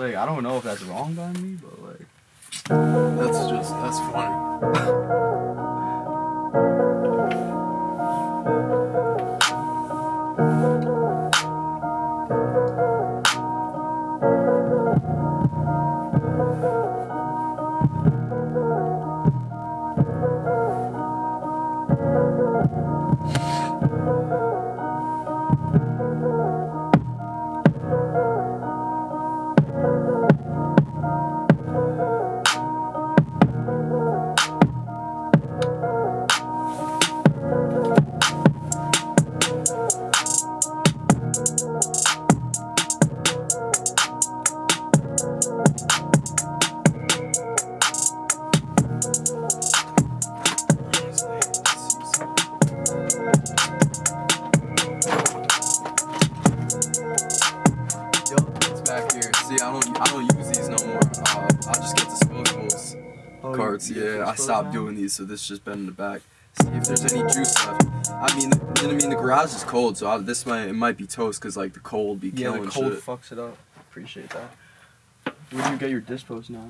Like I don't know if that's wrong by me, but like That's just that's funny. you Yeah, I dispose stopped doing these, so this just been in the back. See if there's any juice left. I mean, what I mean? The garage is cold, so I, this might it might be toast because like the cold be Yeah, killing the cold shit. fucks it up. Appreciate that. Where do you get your dispos now?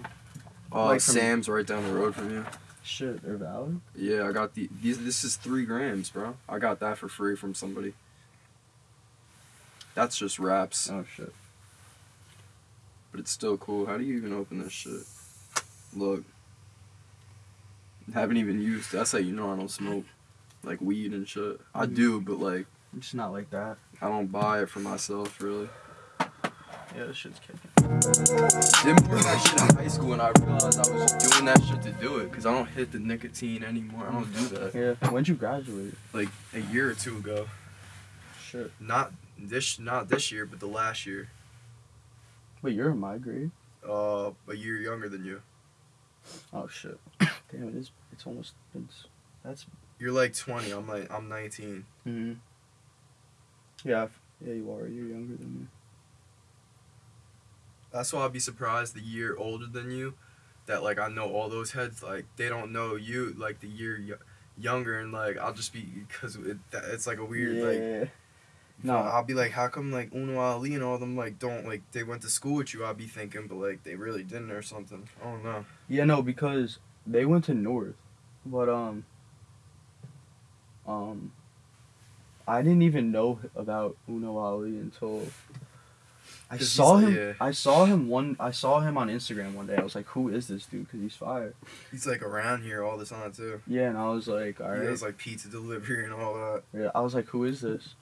Uh, like Sam's right down the road from you. Shit, they're valid. Yeah, I got the these. This is three grams, bro. I got that for free from somebody. That's just wraps, Oh shit. but it's still cool. How do you even open this shit? Look, haven't even used. That's how you know I don't smoke, like weed and shit. I Mhm. do, but like I'm just not like that. I don't buy it for myself really. Yeah, this shit's kicking. Did more of that shit in high school, and I realized I was doing that shit to do it, cause I don't hit the nicotine anymore. I don't do that. Yeah. When'd you graduate? Like a year or two ago. Shit. Not this, not this year, but the last year. Wait, you're in my grade? Uh, a year younger than you. Oh shit. Damn, it is. It's almost. It's. That's. You're like 20. I'm like I'm 19. Mm-hmm. Yeah. I've- Yeah, you are. You're younger than me. That's why I'd be surprised the year older than you, that like I know all those heads like they don't know you like the year y- younger and like I'll just be because it, it's like a weird like yeah. no No. I'll be like how come like Uno Ali and all them like don't like they went to school with you I'll be thinking but like they really didn't or something I don't know Yeah, no, because they went to North, but um, um, I didn't even know about Uno Ali until I saw like- him. yeah. I saw him one. I saw him on Instagram one day. I was like, "Who is this dude?" Because he's fire. he's like around here all the time too Yeah, and I was like, "All he does like pizza delivery and all that Yeah, I was like, "Who is this?"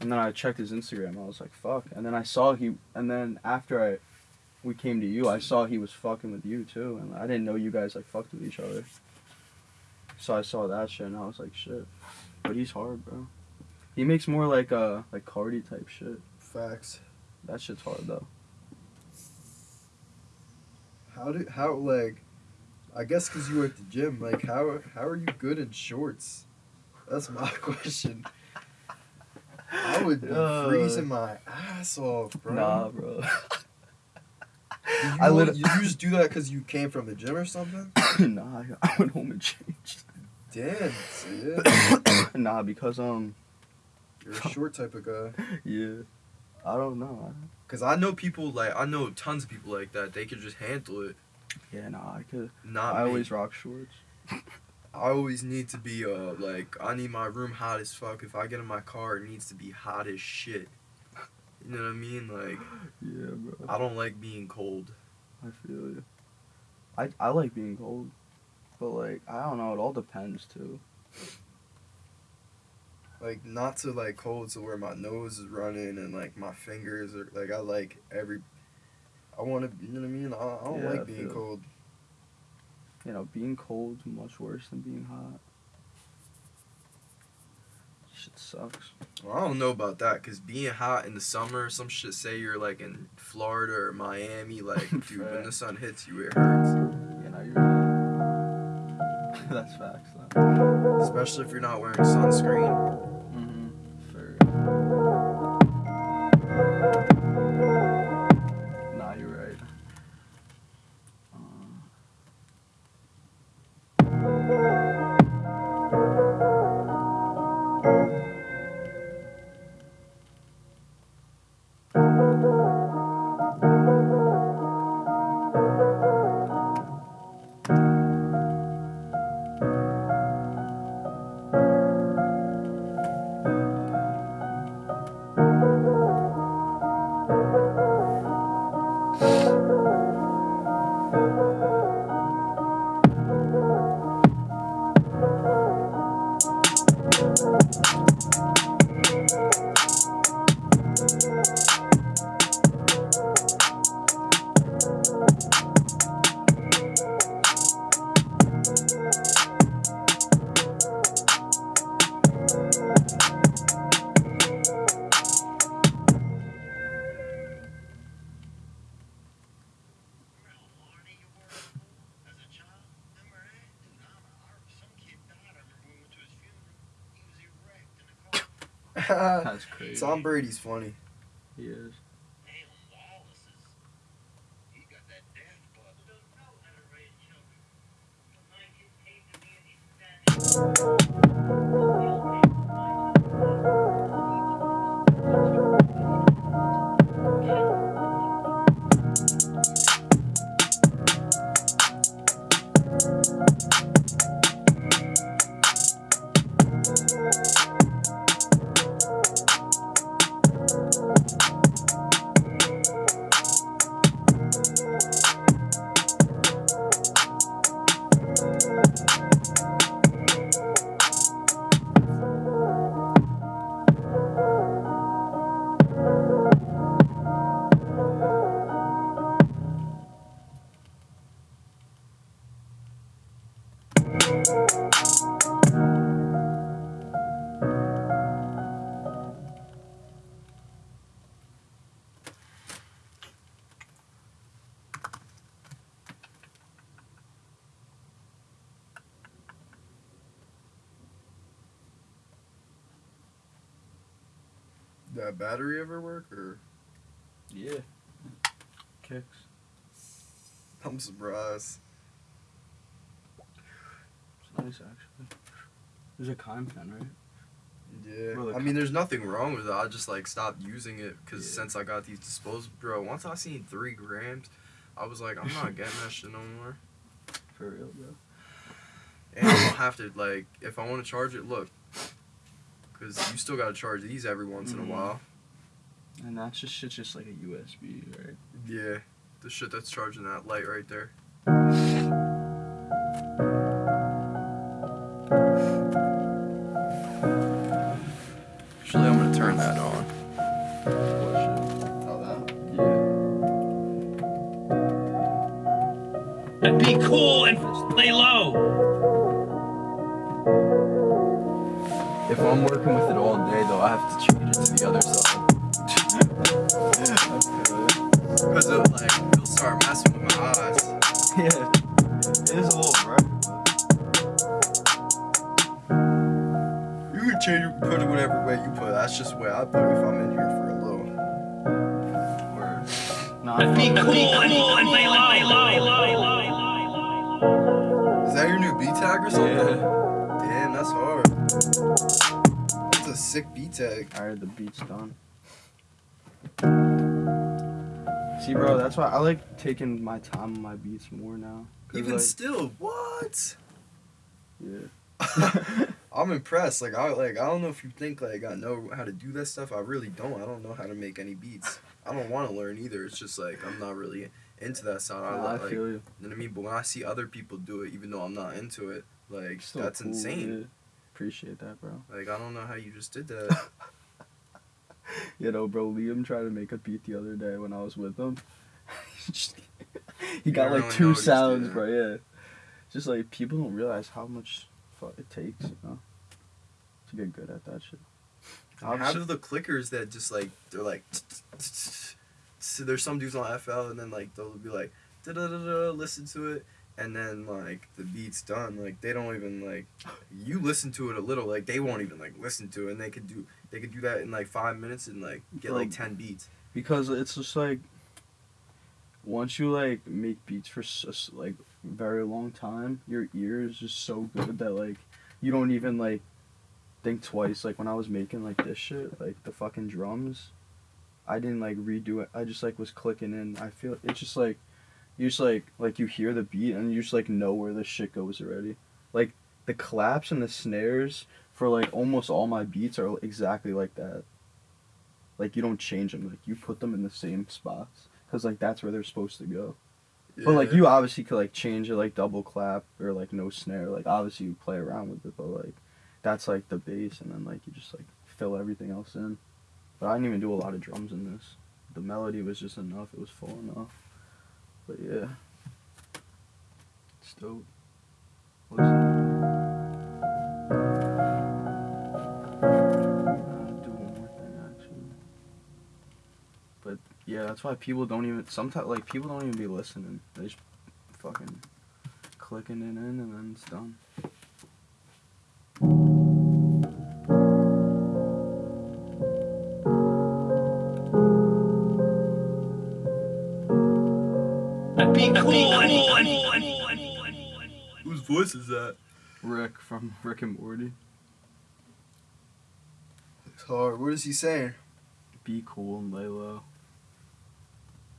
And then I checked his Instagram. I was like, "Fuck!" And then I saw he. And then after I, we came to you, I saw he was fucking with you too, and I didn't know you guys like fucked with each other. So I saw that shit, and I was like, "Shit," but he's hard, bro. He makes more like uh like Carti type shit. facts That shit's hard though. how do how like I guess because you were at the gym like how how are you good in shorts that's my question I would be Uh, freezing my ass off, bro. Nah, bro. You, I lit- you just do that because you came from the gym or something? nah, I, went home and changed. Damn, yeah. nah, because um, You're a short type of guy. yeah, I don't know. Cause I know people like I know tons of people like that. They could just handle it. Yeah, nah, I could. Not I me. always rock shorts. I always need to be uh like I need my room hot as fuck. If I get in my car, it needs to be hot as shit. You know what I mean? Like Yeah, bro. I don't like being cold. I feel you. I I like being cold, but like I don't know. It all depends too. Like not to like cold to where my nose is running and like my fingers are like I like every. I want to, you know what I mean? I, I don't Yeah, like being cold. You know, being cold's much worse than being hot. Shit sucks. Well, I don't know about that because being hot in the summer, some shit say you're like in Florida or Miami, like dude, when the sun hits you, it hurts. You know, you're. That's facts. Though. Especially if you're not wearing sunscreen. Tom Brady's funny. He is. That battery ever work or? Yeah. Kicks. I'm surprised. It's nice actually. There's a Kime pen, right? Yeah, Bro, I mean, there's nothing wrong with it. I just like stopped using it because Yeah. since I got these disposable, bro. Once I seen three grams, I was like, I'm not getting that shit no more. For real, bro. And I don't have to like, if I want to charge it, look, because you still gotta charge these every once in Mhm. a while. And that's just shit's just like a USB, right? Yeah, the shit that's charging that light right there. Actually, I'm gonna turn that on. Oh, that. Yeah. And be cool and lay low. If I'm working with it all day, though, I have to change it to the other side. Because it like it'll start messing with my eyes. Yeah. It is a little bright, You can change it, put it whatever way you put it. That's just the way I put it if I'm in here for a little. but word. Nah, And be I cool and lay low. Is that your new B tag or something? Yeah. Damn, that's hard. That's a sick B tag. Alright, the beat's done. See, bro, that's why I like taking my time on my beats more now. Even like, still, what? yeah. I'm impressed. Like I like I don't know if you think like I know how to do that stuff. I really don't. I don't know how to make any beats. I don't want to learn either. It's just like I'm not really into that sound. I, Nah, I like, feel you. You know what I mean? But when I see other people do it, even though I'm not into it, like Still that's cool, insane. yeah. Appreciate that, bro. Like I don't know how you just did that. You know, bro, Liam tried to make a beat the other day when I was with him. he got like really two sounds, bro. Yeah, just like people don't realize how much fuck it takes, you know, to get good at that shit. how Obviously- do the clickers that just like they're like so there's some dudes on FL and then like they'll be like da da da da listen to it and then like the beat's done like they don't even like you listen to it a little like they won't even like listen to it and they could do they could do that in like five minutes and like get like Bro. 10 beats because it's just like once you like make beats for s- s- like very long time, your ear is just so good that like you don't even like think twice. Like when I was making like this shit, like the fucking drums, I didn't like redo it. I just like was clicking in. I feel it's just like you just like like you hear the beat and you just like know where the shit goes already. Like the claps and the snares for like almost all my beats are exactly like that. Like you don't change them. Like you put them in the same spots because like that's where they're supposed to go. But like you obviously could like change it like double clap or like no snare. Like obviously you play around with it, but like that's like the bass, and then like you just like fill everything else in. But I didn't even do a lot of drums in this. The melody was just enough. It was full enough. But yeah, it's dope. But yeah, that's why people don't even sometimes like people don't even be listening. They just fucking clicking it in and then it's done. Voice is that? Rick from Rick and Morty. It's hard. What is he saying? Be cool and lay low.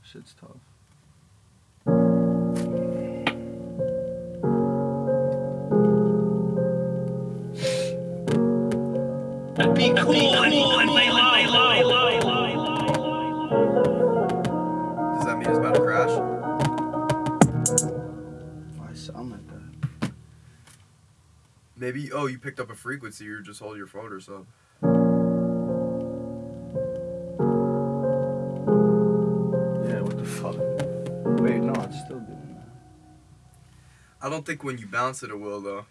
Shit's tough. be cool and lay low. Maybe. Oh, you picked up a frequency. You're just holding your phone or something. Yeah, what the fuck? Wait, no, it's still doing that. I don't think when you bounce it, it will though.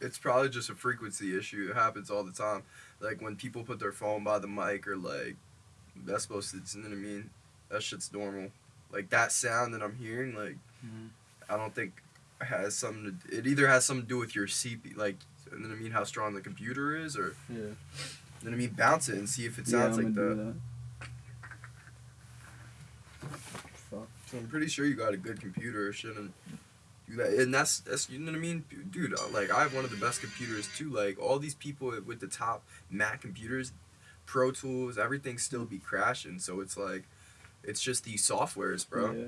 It's probably just a frequency issue. It happens all the time. Like when people put their phone by the mic or like that's supposed to. You know what I mean? That shit's normal. Like that sound that I'm hearing, like Mhm. I don't think has something. To, it either has something to do with your CP, like know what I mean, how strong the computer is, or Yeah. what I mean, bounce it and see if it sounds I'm like that. that. Fuck. So I'm pretty sure you got a good computer. Shouldn't do that. And that's that's you know what I mean, dude. uh, Like I have one of the best computers too. Like all these people with the top Mac computers, Pro Tools, everything still be crashing. So it's like, it's just these softwares, bro. Yeah.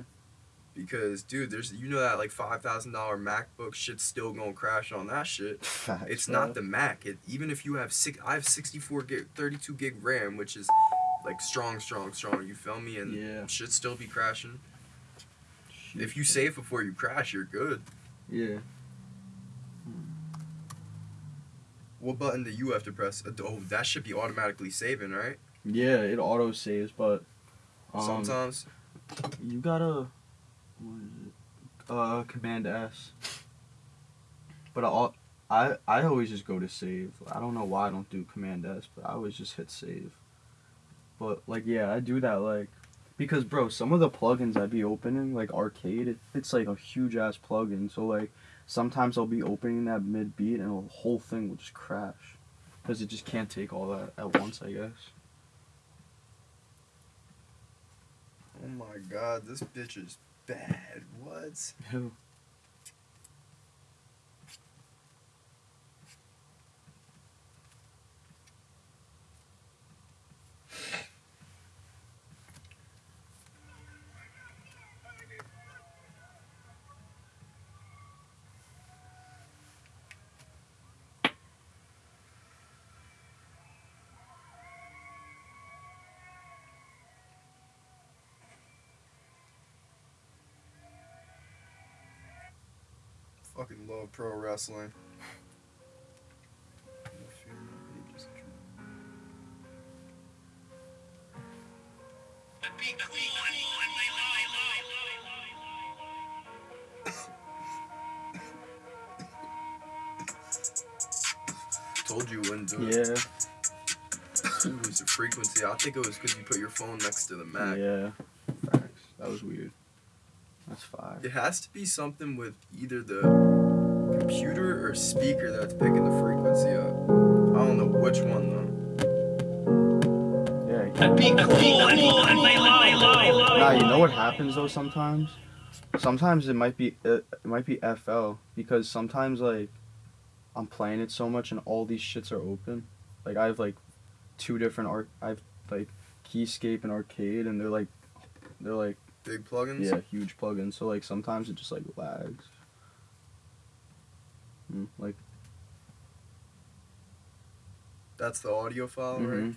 Because dude, there's you know that like five thousand dollar MacBook shit's still gonna crash on that shit. Facts, It's not the Mac. It, even if you have six, I have sixty four gig, thirty two gig RAM, which is like strong, strong, strong. You feel me? And Yeah. should still be crashing. If you save before you crash, you're good. Yeah. What button do you have to press? Uh, Oh, that should be automatically saving, right? Yeah, it auto saves, but um, Sometimes. you gotta what is it? Uh, Command S. But I, I I always just go to save. I don't know why I don't do Command S, but I always just hit save. But like yeah, I do that like because bro, some of the plugins I'd be opening like Arcade, it, it's like a huge ass plugin. So like sometimes I'll be opening that mid beat and the whole thing will just crash because it just can't take all that at once. I guess. Oh my god, this bitch is bad. What? Ew. Fucking love pro wrestling. Be cool and lay Told you when to Yeah. lose the frequency. I think it was because you put your phone next to the Mac. Yeah. Facts. That was weird. That's five. It has to be something with either the computer or speaker that's picking the frequency up. I don't know which one though. Yeah. Be cool and lay low. Nah, you know what happens though sometimes? Sometimes it might be uh, it might be FL because sometimes like I'm playing it so much and all these shits are open. Like I have like two different art I have like Keyscape and Arcade and they're like they're like Big plugins. yeah, huge plugins. So like sometimes it just like lags. Mm, like That's the audio file, right? mhm.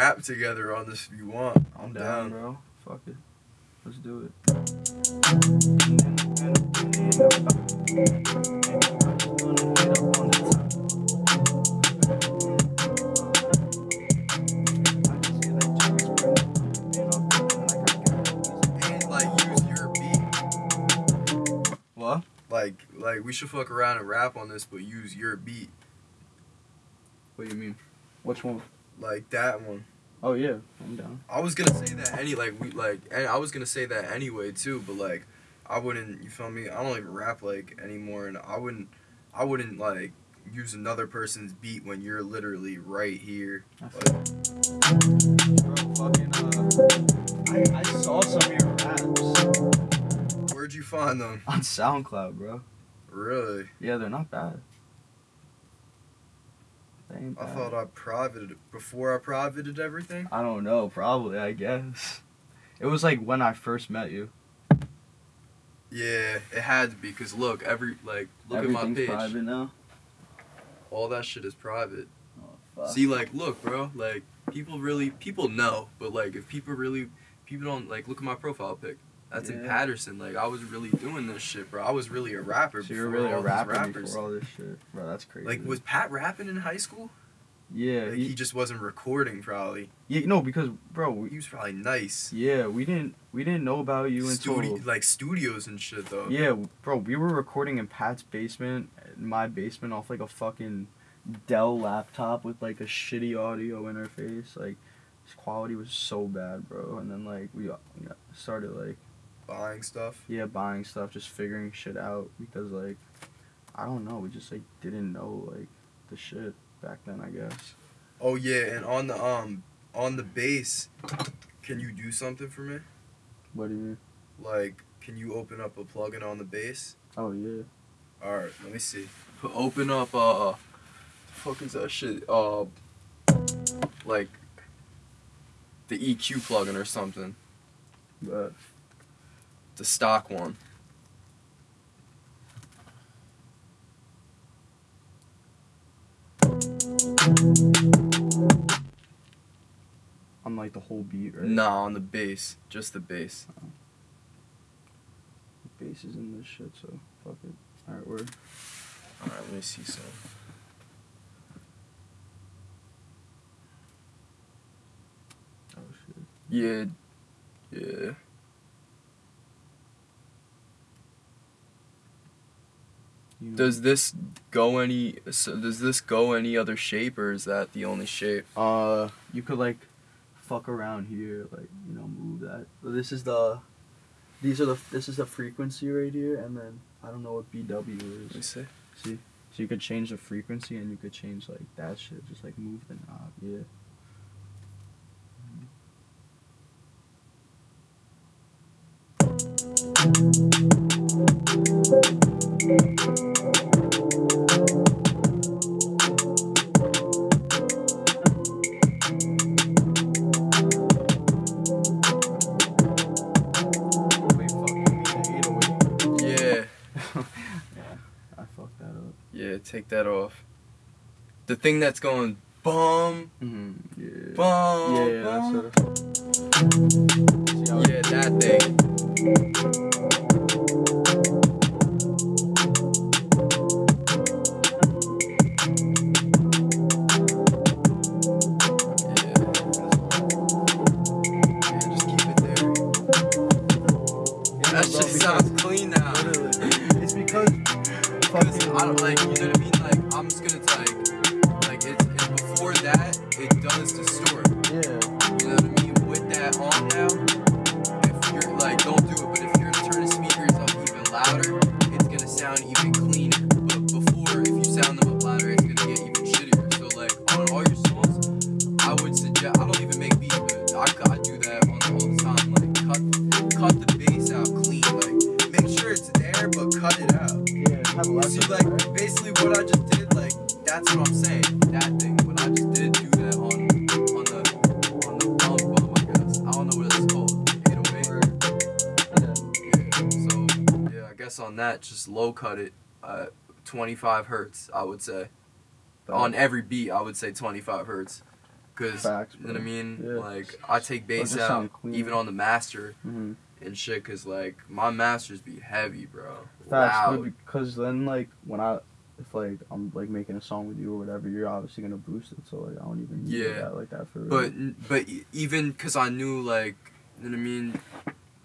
rap together on this if you want. I'm down, bro. Fuck it. Let's do it. And like use your beat. What? Like like we should fuck around and rap on this, but use your beat. What do you mean? Which one? Like that one. Oh yeah, I'm down. I was gonna say that any like we like and I was gonna say that anyway too, but like I wouldn't you feel me? I don't even rap like anymore and I wouldn't I wouldn't like use another person's beat when you're literally right here. I Like, Bro, fucking, uh, I, I saw some of your raps where'd you find them? on SoundCloud, bro. Really? Yeah, they're not bad. They ain't I thought I privated before I privated everything. I don't know, probably, I guess. It was like when I first met you. Yeah, it had to be because look, every like look at my page. private now. All that shit is private. Oh, fuck. See, like, look, bro, like people really people know, but like if people really people don't like look at my profile pic. That's in Patterson. Like I was really doing this shit, bro. I was really a rapper. So you were really a rapper rappers. before all this shit. Bro, that's crazy. Like was Pat rapping in high school? yeah, Like, he, he just wasn't recording probably. yeah, no, because bro, we, He was probably nice. yeah, we didn't we didn't know about you until like studios and shit though. Yeah, bro, we were recording in Pat's basement, in my basement, off like a fucking Dell laptop with like a shitty audio interface. Like, his quality was so bad, bro. And then like we, uh, we started like Buying stuff. yeah buying stuff, just figuring shit out because like I don't know, we just like didn't know like the shit back then. I guess. Oh yeah, and on the um on the bass, can you do something for me? What do you mean? Like, can you open up a plugin on the bass? Oh yeah. All right, let me see. Open up uh, the fuck is that shit? Uh, like the EQ plugin or something. But The stock one. on like the whole beat, right? Nah, on the bass, just the bass. Oh. The bass is in this shit, so fuck it. All right, word. All right, let me see some. Oh shit. Yeah, yeah. You know- Does this go any? So does this go any other shape, or is that the only shape? Uh, you could like fuck around here, like you know, move that. This is the, these are the this is the frequency right here, and then I don't know what BW Let me is. see. See, so you could change the frequency, and you could change like that shit. Just like move the knob. Yeah. Wait, Take that off. The thing that's going bum, Mm-hmm. Yeah. bum, yeah, yeah, that's sort of. Yeah, that thing. Yeah, just keep it there. That shit sounds clean now. Literally. It's because I don't like, you know it does distort. yeah. You know what I mean? With that on now, if you're like, don't do it, but if you're to turn the speakers up even louder, it's gonna sound even cleaner. But before, if you sound them up louder, it's gonna get even shittier. So like, on all your songs, I would suggest, I don't even make beats, but I, I do that on all the time. Like, cut, cut the bass out clean. Like, make sure it's there, but cut it out. Yeah, See, of like, basically what I just did, like, that's what I'm saying. That, just low cut it at 25 hertz, I would say. On every beat, I would say 25 hertz. Cause you know what I mean. Yeah. Like I take bass out even on the master Mm-hmm. and shit. Cause like my masters be heavy, bro. Facts, because then like when I, if like I'm like making a song with you or whatever, you're obviously gonna boost it. So like I don't even need Yeah. that like that for. But but e- even because I knew like you know what I mean,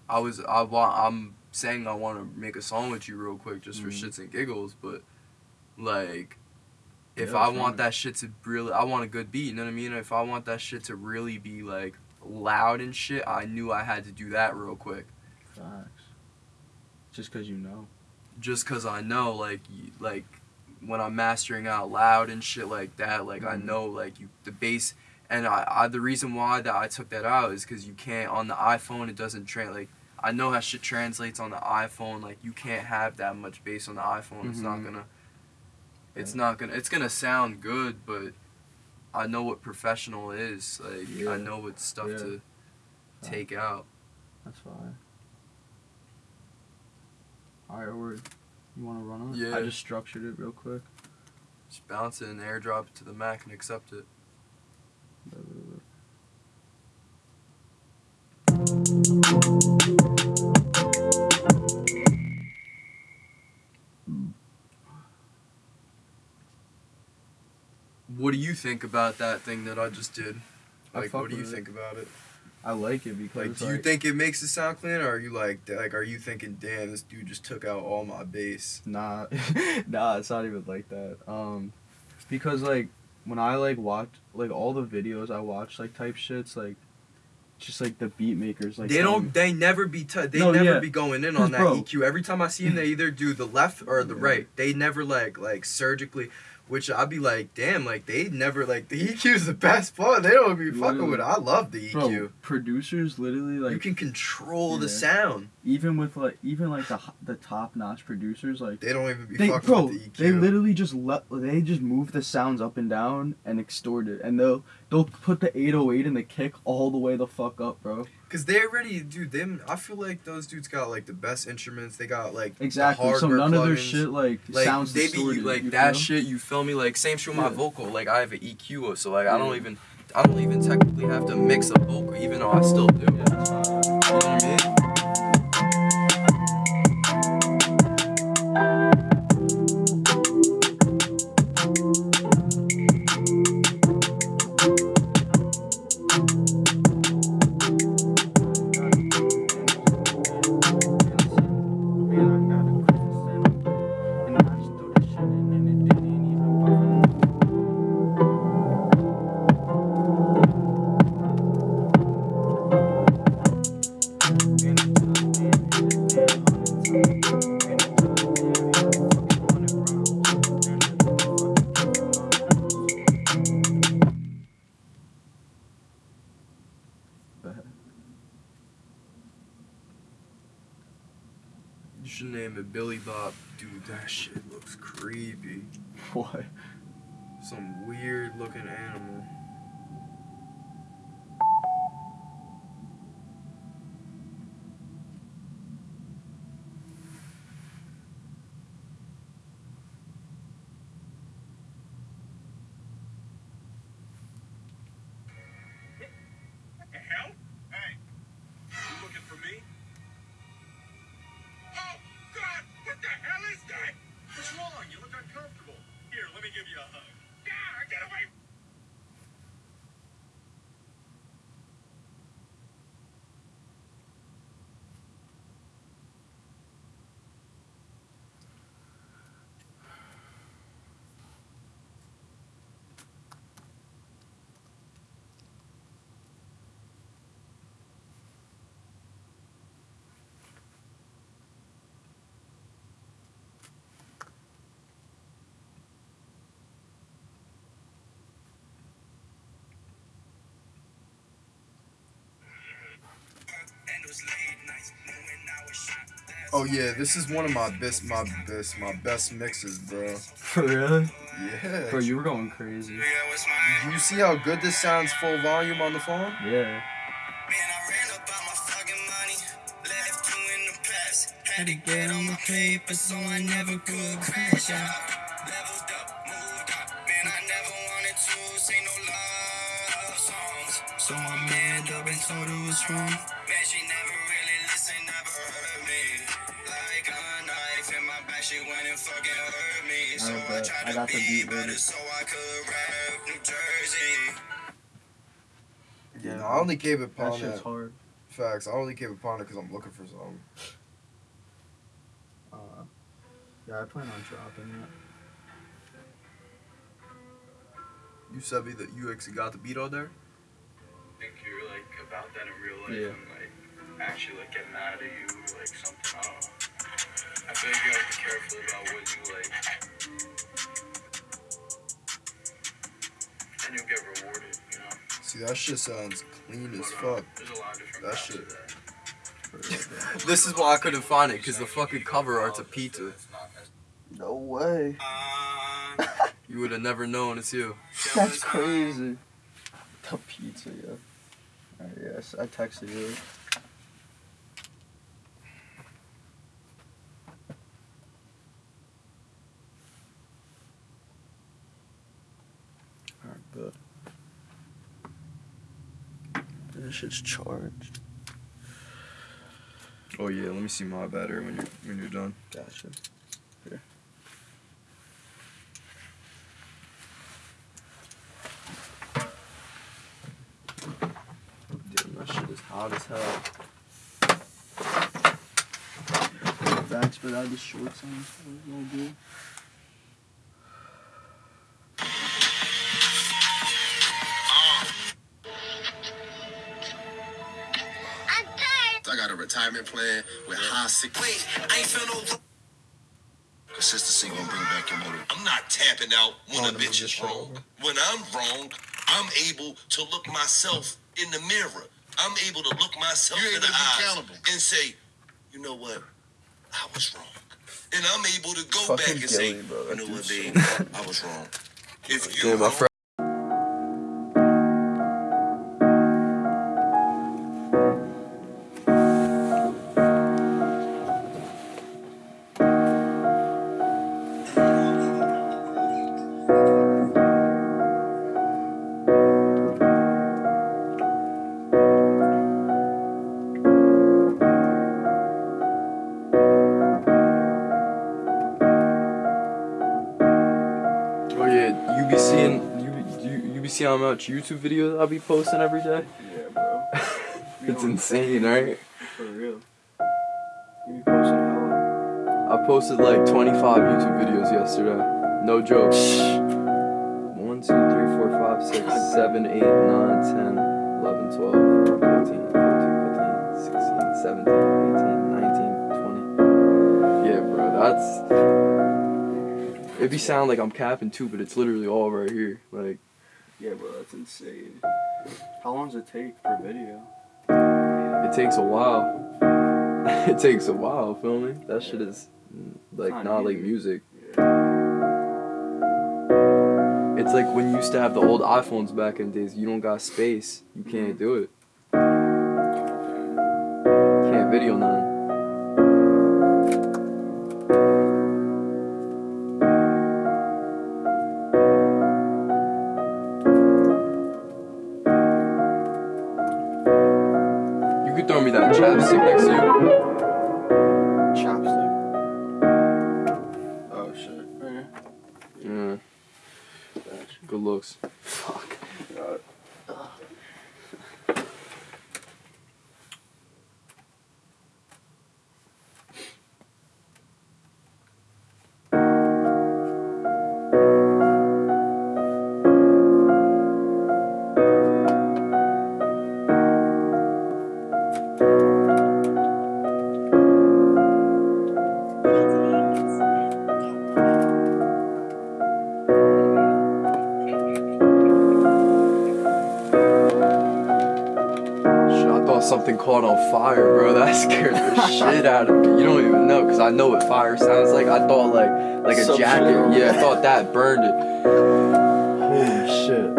I was I want I'm saying I want to make a song with you real quick just for Mhm. shits and giggles, but like if Yeah, I want fine. that shit to really I want a good beat, you know what I mean? If I want that shit to really be like loud and shit, I knew I had to do that real quick. facts. Just because you know. Just cause I know like like when I'm mastering out loud and shit like that, like I Mhm. know like you the bass and I, I the reason why that I took that out is because you can't on the iPhone it doesn't trans like I know how shit translates on the iPhone like you can't have that much bass on the iPhone it's not Mhm. gonna it's Yeah. not gonna it's gonna sound good but I know what professional is like Yeah. I know what stuff Yeah. to take out That's fine. Alright, word. You want to run on? Yeah. I just structured it real quick. just bounce it and airdrop it to the Mac and accept it what do you think about that thing that I just did like what do you it. think about it I like it because Like, do you think it makes it sound clean, or are you like, like, are you thinking, damn, this dude just took out all my bass? Nah, nah, it's not even like that. Um, because like when I like watch like all the videos I watch like type shits like, just like the beat makers like they don't, they never be, t- they No, never yeah. be going in on that bro- EQ. Every time I see them, they either do the left or the Yeah. right. They never like, like surgically. Which I'd be like, damn, like they never like the EQ is the best part. They don't be fucking with. it. I love the EQ. Bro, producers literally like you can control the sound. Even with like even like the the top notch producers like They don't even be they fucking bro with the EQ. they literally just let they just move the sounds up and down and extort it and they'll they'll put the 808 and the kick all the way the fuck up bro Cause they already, dude. Them, I feel like those dudes got like the best instruments. They got like exactly so none of their shit like, like sounds they distorted be like that feel? shit you feel me like same shit with my vocal like i have an eq so like i don't even i don't even technically have to mix a vocal even though i still do Yeah, name it billy bob. Dude that shit looks creepy. What? some weird looking animal give you a hug. Yeah, get away! Oh yeah this is one of my best my best my best mixes bro For really? yeah Bro, you were going crazy. you see how good this sounds full volume on the phone Yeah. Had to get on my paper so I never could crash out. Leveled up, moved up, man, I never wanted to say no love. Songs. So told her what's wrong. Man, she never fucking hurt me. So I I tried I to got the be beat better ready. so I could rap New Jersey. Yeah, I only gave it That shit's it. hard. Facts. I only gave it pawn it because I'm looking for something. Uh, yeah, I plan on dropping it. You said me that you actually got the beat on there. I think you're like about that in real life Yeah. and like actually like get mad at you or like something. I don't know. I feel like you gotta be careful about what you like. And you'll get rewarded, you know? See, that shit sounds clean as But, uh, fuck. There's a lot of different That shit. that. For real, bro. This is why I couldn't find it because the fucking cover art's a pizza. It's not as- No way. Uh, You would have never known it's you. That's crazy. The pizza, yeah. Alright, yes, I texted you. Alright, good. This shit's charged. Oh yeah, let me see my battery when you're when you're done. Gotcha. Here. Damn, that shit is hot as hell. Thanks for that. The shorts on. That was no good. Retirement plan with high sick. wait, I ain't feel no. Consistency gonna bring back your motive. I'm not tapping out when Oh, a bitch is wrong. over. When I'm wrong, I'm able to look myself in the mirror. I'm able to look myself in the eyes and say, you know what? I was wrong. And I'm able to go Fucking back and say, Gilly, bro, you know what, babe? I was wrong. If you Damn, my wrong, friend. How much YouTube videos I'll be posting every day. Yeah, bro. It's insane, right? For real. You posting hella. I posted like 25 YouTube videos yesterday. No joke. 1, 2, 3, 4, 5, 6, 7, 8, 9, 10, 11, 12, 13, 14, 15, 16, 17, 18, 19, 20. Yeah, bro, that's. It'd be sound like I'm capping too, but it's literally all right here. How long does it take per video? it takes a while. it takes a while, filming. me? That shit is mm, like not not like music. Yeah. It's like when you used to have the old iPhones back in the days. You don't got space. You can't do it. Can't video none. Fire, bro. That scared the shit out of me. You don't even know, cause I know what fire sounds like. I thought like like a Some jacket. shit. Yeah, I thought that burned it. Holy shit.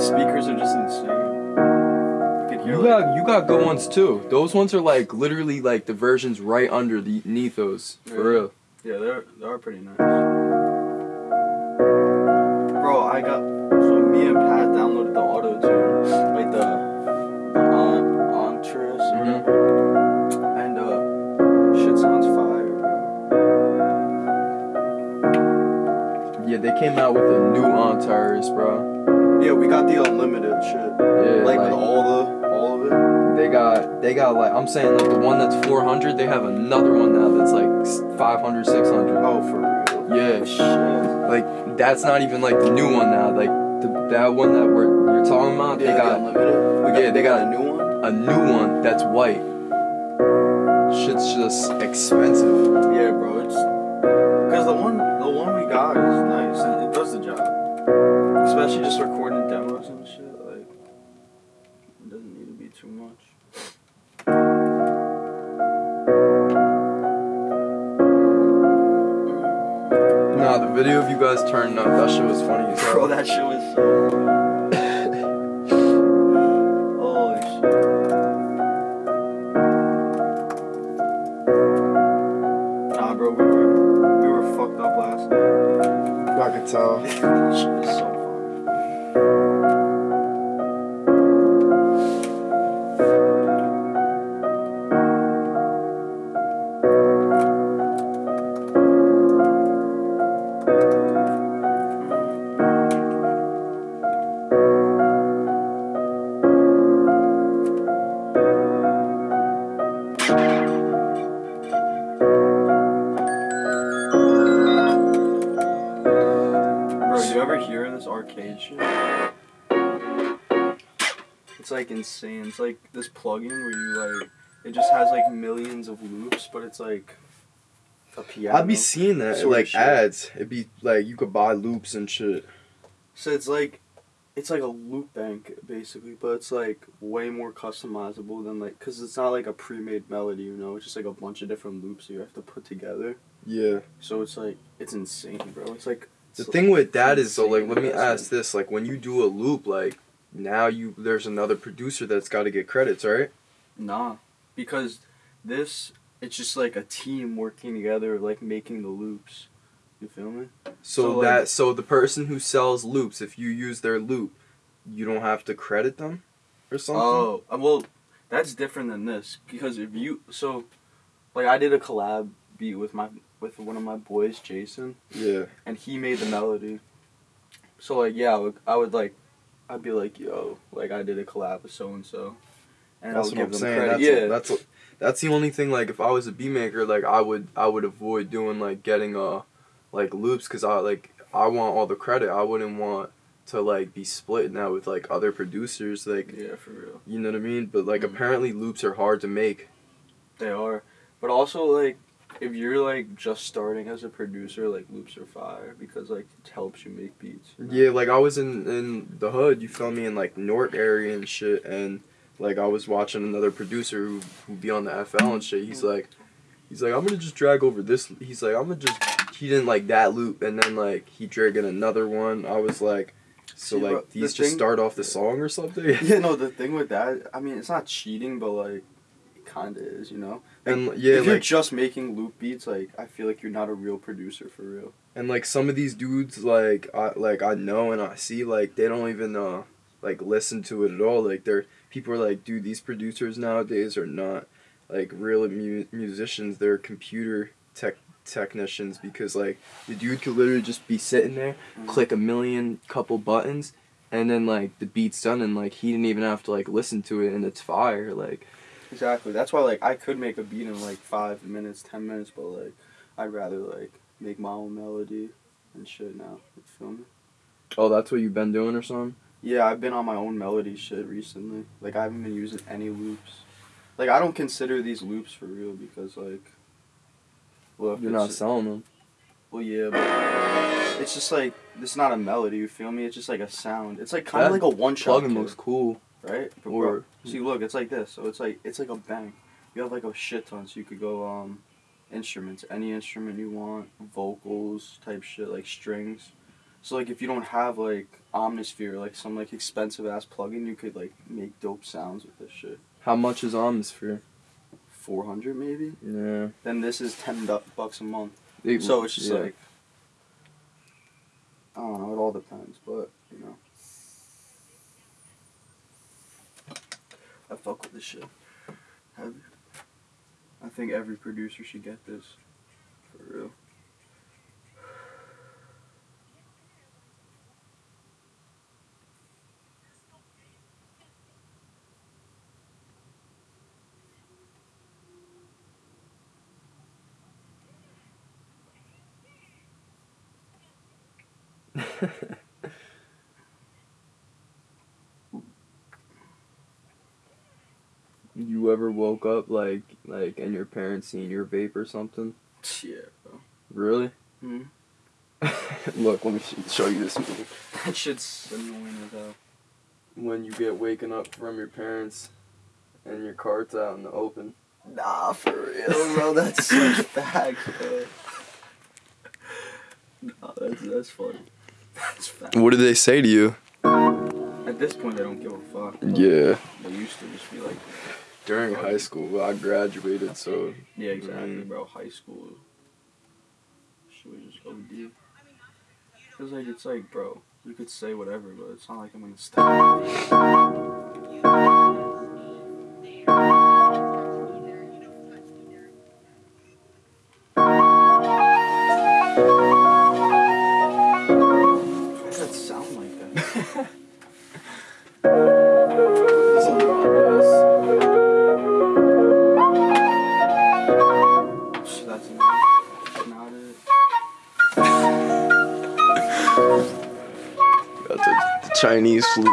Speakers are just insane. You could hear You like, got you got good ones too. Those ones are like literally like the versions right under the Nethos. For Really? real. yeah, they're they are pretty nice. Bro, I got came out with a new Antares, bro. Yeah, we got the unlimited shit. Yeah, like, like, with all the all of it. they got they got like I'm saying like the one that's 400. They have another one now that's like 500, 600. Oh, for real. Yeah, Shit. like that's not even like the new one now. Like the, that one that we're you're talking about, Yeah, they got the unlimited. We yeah, they got a new one. a new one that's white. Shit's just expensive. Yeah, Especially just recording demos and shit. Like it doesn't need to be too much. Nah, the video of you guys turning up, that shit was funny as hell. Bro, that shit was so funny. Shit. Nah, bro, we were we were fucked up last night. I could tell. insane. It's like this plugin where you like it just has like millions of loops, but it's like a piano. I'd be seeing that like ads. It'd be like you could buy loops and shit. So it's like it's like a loop bank basically, but it's like way more customizable than like cuz it's not like a pre-made melody, you know. It's just like a bunch of different loops you have to put together. Yeah. So it's like it's insane, bro. It's like The it's thing with that is though, like, let me ask this: like, when you do a loop, like, now you there's another producer that's got to get credits, right? Nah, because this it's just like a team working together, like making the loops. You feel me? So, So, like- that so the person who sells loops, if you use their loop, you don't have to credit them, or something. Oh, uh, well, that's different than this because if you so, like I did a collab beat with my with one of my boys, Jason, Yeah. and he made the melody. So like yeah, I would, I would like, I'd be like yo, like I did a collab with so and so, and That's I would what give I'm them saying. credit. That's yeah, that's what- that's the only thing. Like, if I was a beat maker, like I would I would avoid doing like getting uh like loops because I like I want all the credit. I wouldn't want to like be split now with like other producers. Like, yeah, for real. you know what I mean? But like, Mhm. apparently loops are hard to make. They are, but also like if you're like just starting as a producer, like loops are fire because like it helps you make beats. you know? Yeah, like I was in in the hood, you feel me, in like North area and shit, and like I was watching another producer who who be on the FL and shit. He's like, he's like, I'm gonna just drag over this. He's like, I'm gonna just. He didn't like that loop, and then like he dragged in another one. I was like, so See, like bro, the just thing- start off the song or something. Yeah, no, the thing with that, I mean, it's not cheating, but like, kind of is, you know. and yeah, if you're just making loop beats, like, I feel like you're not a real producer for real. and like some of these dudes, like I like I know and I see, like they don't even uh like listen to it at all. Like they're people are like, dude, these producers nowadays are not like real mu- musicians. They're computer tech technicians because like the dude could literally just be sitting there, Mm. click a million couple buttons, and then like the beat's done, and like he didn't even have to like listen to it, and it's fire. Like Exactly. That's why, like, I could make a beat in like five minutes, ten minutes, but like, I'd rather like make my own melody and shit now. You feel me? oh, that's what you've been doing or something. Yeah, I've been on my own melody shit recently. Like, I haven't been using any loops. Like, I don't consider these loops for real because like, look, You're not selling them. Well, yeah, but it's just like it's not a melody. You feel me? It's just like a sound. It's like kind of That like a one shot. Plugin looks cool. Right. But or- bro, see, look, it's like this. So it's like it's like a bank. You have like a shit ton, so you could go um, instruments, any instrument you want, vocals type shit, like strings. So like if you don't have like Omnisphere, like some like expensive ass plugin, you could like make dope sounds with this shit. How much is Omnisphere? Four hundred maybe. Yeah. Then this is ten du- bucks a month. They- So it's just yeah. like I don't know. It all depends, but you know, I fuck with this shit. Heavy. I think every producer should get this. For real. you ever woke up like like and your parents seen your vape or something? Yeah, bro. Really? Hmm. Look, let me sh- show you this movie. That shit's annoying as hell. When you get waken up from your parents and your cart's out in the open. Nah, for real, bro. That's such facts, bro. Nah, that's that's funny. That's facts. What did they say to you? At this point, they don't give a fuck. Yeah. They used to just be like, During high school, I graduated, so yeah, exactly, Mhm. bro. High school. Should we just OD. Cause like it's like, bro, you could say whatever, but it's not like I'm gonna stop. Chinese flute.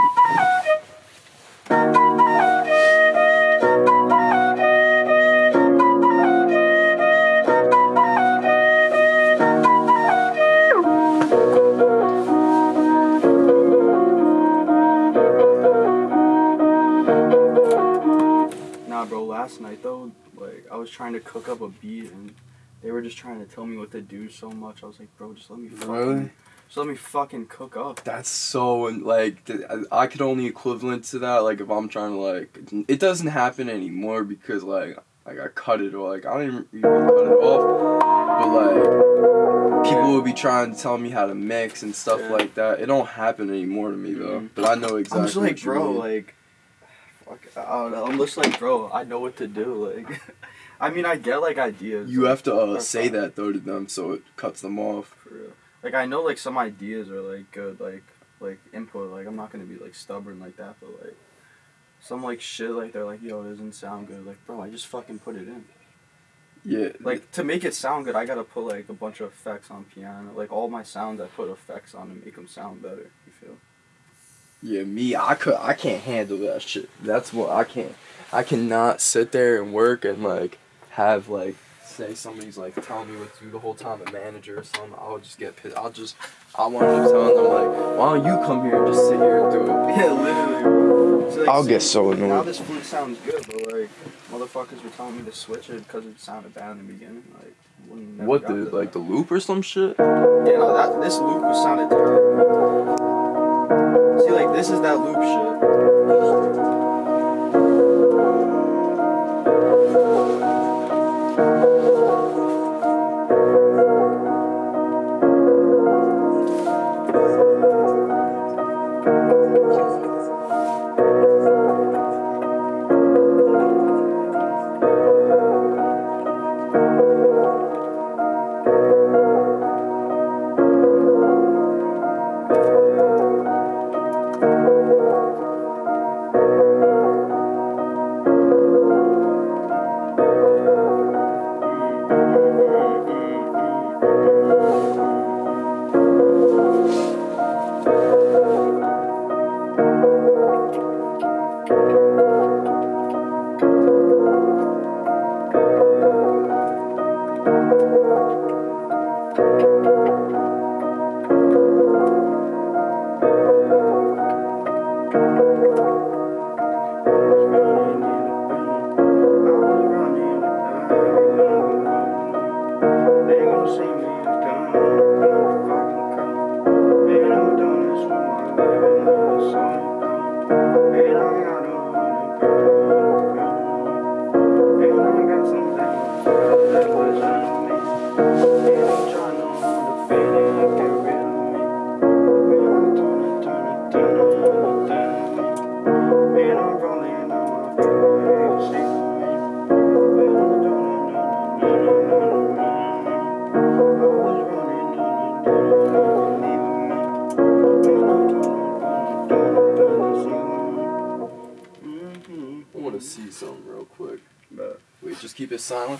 Nah, bro. Last night though, like I was trying to cook up a beat and they were just trying to tell me what to do so much. I was like, bro, just let me fucking, Really? Just let me fucking cook up. That's so like I I could only equivalent to that like if I'm trying to like it doesn't happen anymore because like like I cut it or like I don't even, even cut it off, but like people would be trying to tell me how to mix and stuff Yeah. like that. It don't happen anymore to me though. Mhm. But I know exactly. I'm just like, bro, like, fuck, I don't know. I'm just like, bro, I know what to do. Like, I mean, I get like ideas. you like, have to uh, say that though to them so it cuts them off. For real. Like I know like some ideas are like good like like input like I'm not gonna be like stubborn like that but like some like shit like they're like yo it doesn't sound good like bro I just fucking put it in Yeah. like to make it sound good I gotta put like a bunch of effects on piano like all my sounds I put effects on to make them sound better you feel Yeah, me, I could, I can't handle that shit. That's what I can't. I cannot sit there and work and like have like say somebody's like telling me what to do the whole time, a manager or something. I'll just get pissed. I'll just, I want to tell them like, why don't you come here and just sit here and do it? yeah literally. So, like, I'll see, get so now annoyed. this flute sounds good but like motherfuckers were telling me to switch it because it sounded bad in the beginning like What the like the loop or some shit? Yeah, no, that this loop was sounded terrible. See, like this is that loop shit.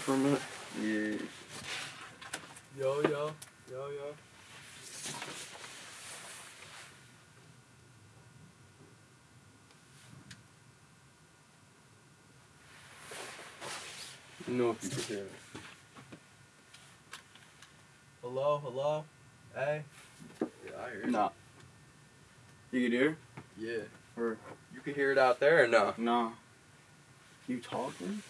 For a minute. yeah, Yo yo yo yo. You know if you can hear me. Hello, hello, hey. Yeah, I hear you. Nah. You can hear? Yeah. Or You can hear it out there or no? nah. You talking?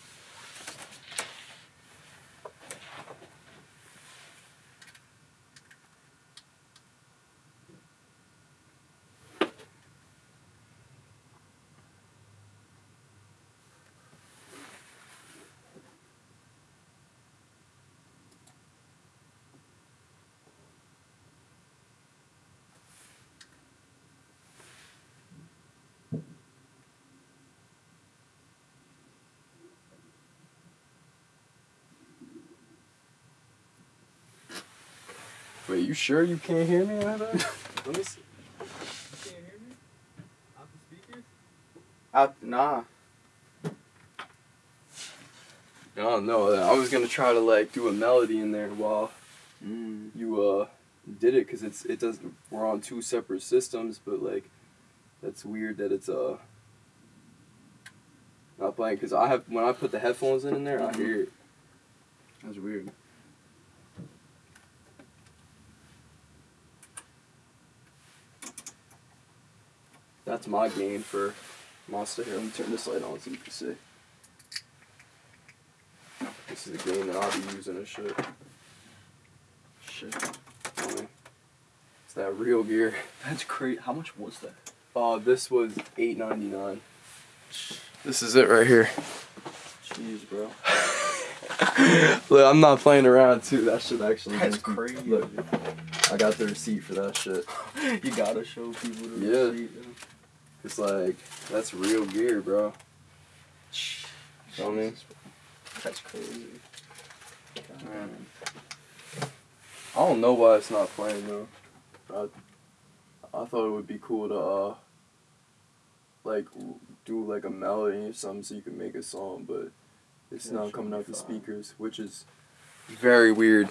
Wait, you sure you can't hear me, Let me see. You can't hear me? Out the speakers? Out nah. I don't know. I was gonna try to like do a melody in there while Mm. you uh did it because it's it doesn't. We're on two separate systems, but like that's weird that it's uh not playing because I have when I put the headphones in in there, I Mhm. hear it. That's weird. That's my gain for Monster here. Let me turn this light on so you can see. This is the gain that I'll be using and shit. Shit. I it's that real gear. That's crazy. How much was that? Uh, this was eight ninety nine. This is it right here. Jeez, bro. Look, I'm not playing around too. That shit actually. That's makes crazy. Look, I got the receipt for that shit. you gotta show people the Yeah. receipt. yo. It's like that's real gear, bro. Feel me? Jesus, bro. That's crazy. Man. I don't know why it's not playing though. I, I thought it would be cool to uh like do like a melody or something so you can make a song, but it's Yeah, not coming out the speakers, which is very weird.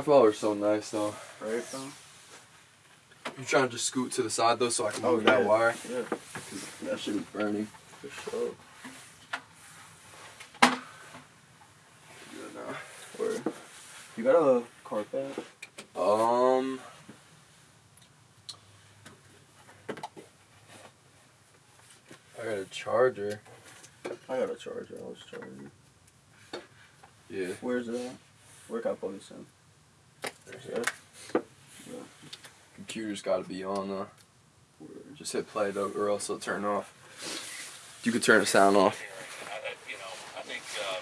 In FL are so nice though. Right, bro? You trying to just scoot to the side though so I can Oh, move that yeah. wire? Yeah, 'Cause that shit is burning. for sure. Good now. You got a carpet? Um. I got a charger. I got a charger. I was charging. Yeah. Where's that? at? Where can I plug this in? There's it. Computer's got to be on though. Just hit play though, or else it'll turn off. You could turn the sound off. You know, I think uh,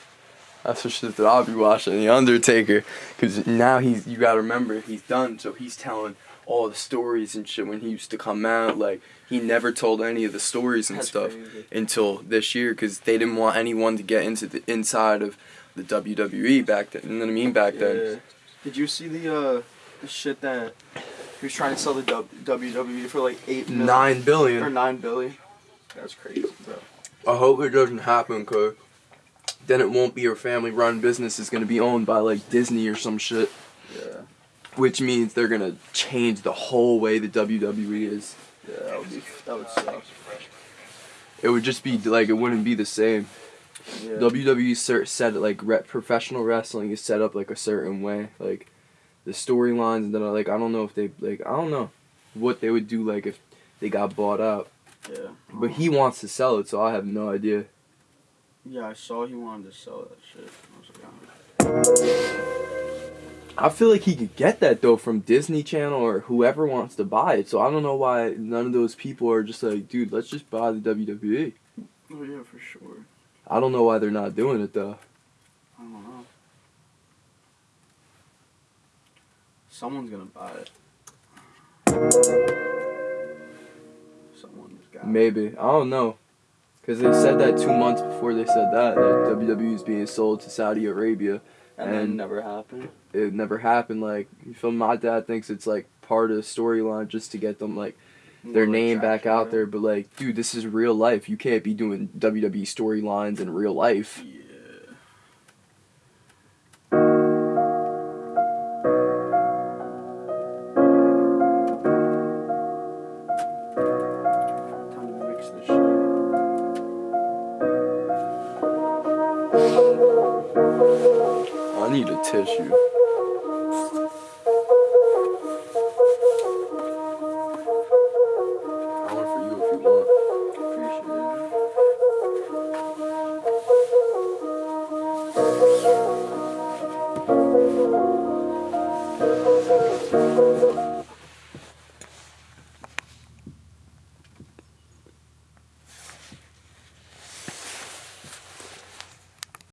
That's the shit that I'll be watching, The Undertaker. Because now he's, you gotta remember, he's done, so he's telling all the stories and shit when he used to come out. Like, he never told any of the stories and That's stuff crazy. until this year because they didn't want anyone to get into the inside of the WWE back then. You know what I mean? Back Yeah. then. Did you see the uh the shit that he was trying to sell the WWE for like eight million Nine or billion. nine billion? That's crazy, bro. I hope it doesn't happen, cause then it won't be a family run business. It's gonna be owned by like Disney or some shit. Yeah, Which means they're gonna change the whole way the WWE is. yeah, that would be that would suck. It would just be like it wouldn't be the same. Yeah. WWE it like re- professional wrestling is set up like a certain way. Like the storylines and then uh, like I don't know if they like I don't know what they would do like if they got bought up. yeah. But he wants to sell it, so I have no idea. Yeah, I saw he wanted to sell that shit. I was like, oh. I feel like he could get that though from Disney Channel or whoever wants to buy it. So I don't know why none of those people are just like, dude, let's just buy the WWE. oh yeah, for sure. I don't know why they're not doing it though. I don't know. Someone's gonna buy it. Someone's got it. Maybe I don't know, because they said that two months before they said that that WWE is being sold to Saudi Arabia. and then and- never happened. It never happened. Like, you feel my dad thinks it's like part of the storyline just to get them like their More name back out right? there. But like, dude, this is real life. You can't be doing WWE storylines in real life. Yeah. Time to mix this. I need a tissue.